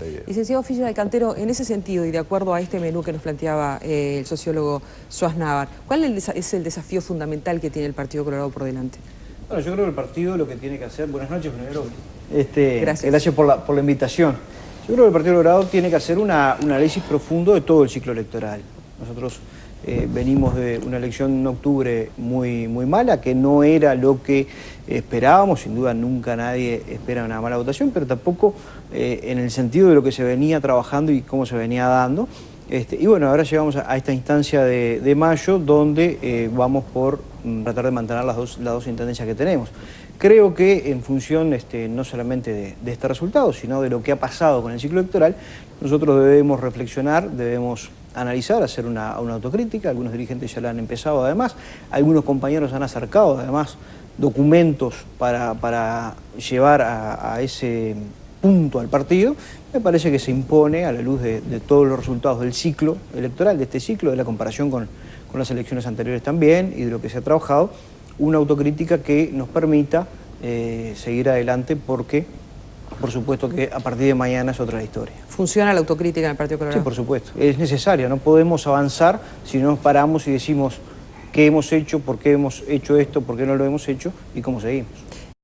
Montevideo. Licenciado Fischer Alcantero, en ese sentido y de acuerdo a este menú que nos planteaba eh, el sociólogo Suaz Navar, ¿cuál es el desafío fundamental que tiene el Partido Colorado por delante? Bueno, yo creo que el partido lo que tiene que hacer... Buenas noches, primero. Este, gracias. Gracias por la, por la invitación. Yo creo que el Partido Colorado tiene que hacer una, un análisis profundo de todo el ciclo electoral. Nosotros eh, venimos de una elección en octubre muy, muy mala, que no era lo que esperábamos, sin duda nunca nadie espera una mala votación, pero tampoco eh, en el sentido de lo que se venía trabajando y cómo se venía dando. Este, y bueno, ahora llegamos a, esta instancia de, mayo donde eh, vamos por mm, tratar de mantener las dos, las dos intendencias que tenemos. Creo que en función este, no solamente de, de, este resultado, sino de lo que ha pasado con el ciclo electoral, nosotros debemos reflexionar, debemos analizar, hacer una, autocrítica, algunos dirigentes ya la han empezado además, algunos compañeros han acercado además documentos para, llevar a, ese punto al partido, me parece que se impone a la luz de, todos los resultados del ciclo electoral, de este ciclo, de la comparación con, las elecciones anteriores también y de lo que se ha trabajado, una autocrítica que nos permita eh, seguir adelante porque por supuesto que a partir de mañana es otra historia. ¿Funciona la autocrítica en el Partido Colorado? Sí, por supuesto. Es necesaria, no podemos avanzar si no nos paramos y decimos qué hemos hecho, por qué hemos hecho esto, por qué no lo hemos hecho y cómo seguimos.